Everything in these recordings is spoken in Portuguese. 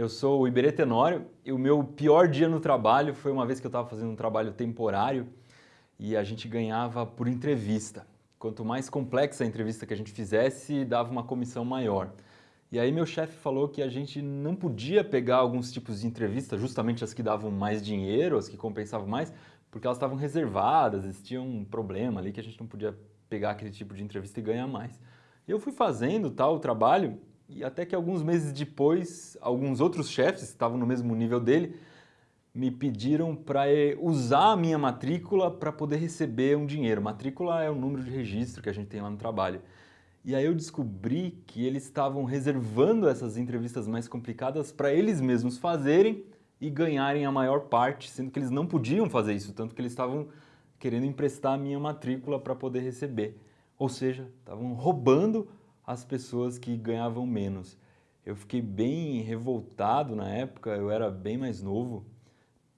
Eu sou o Iberê Tenório e o meu pior dia no trabalho foi uma vez que eu estava fazendo um trabalho temporário e a gente ganhava por entrevista. Quanto mais complexa a entrevista que a gente fizesse, dava uma comissão maior. E aí meu chefe falou que a gente não podia pegar alguns tipos de entrevista, justamente as que davam mais dinheiro, as que compensavam mais, porque elas estavam reservadas, existia um problema ali que a gente não podia pegar aquele tipo de entrevista e ganhar mais. Eu fui fazendo tal trabalho e até que alguns meses depois, alguns outros chefes que estavam no mesmo nível dele me pediram para usar a minha matrícula para poder receber um dinheiro. Matrícula é o número de registro que a gente tem lá no trabalho. E aí eu descobri que eles estavam reservando essas entrevistas mais complicadas para eles mesmos fazerem e ganharem a maior parte, sendo que eles não podiam fazer isso, tanto que eles estavam querendo emprestar a minha matrícula para poder receber. Ou seja, estavam roubando as pessoas que ganhavam menos. Eu fiquei bem revoltado na época, eu era bem mais novo.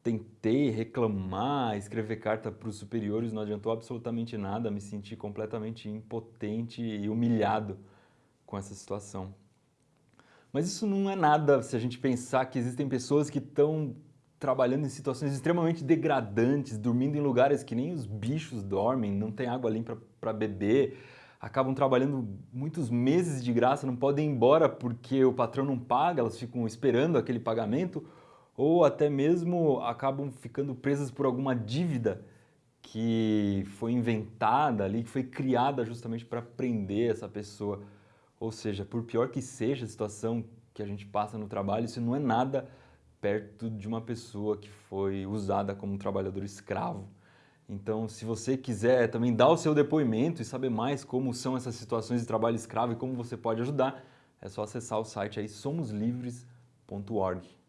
Tentei reclamar, escrever carta para os superiores, não adiantou absolutamente nada, me senti completamente impotente e humilhado com essa situação. Mas isso não é nada se a gente pensar que existem pessoas que estão trabalhando em situações extremamente degradantes, dormindo em lugares que nem os bichos dormem, não tem água limpa para beber, acabam trabalhando muitos meses de graça, não podem ir embora porque o patrão não paga, elas ficam esperando aquele pagamento, ou até mesmo acabam ficando presas por alguma dívida que foi inventada ali, que foi criada justamente para prender essa pessoa. Ou seja, por pior que seja a situação que a gente passa no trabalho, isso não é nada perto de uma pessoa que foi usada como um trabalhador escravo. Então, se você quiser também dar o seu depoimento e saber mais como são essas situações de trabalho escravo e como você pode ajudar, é só acessar o site aí somoslivres.org.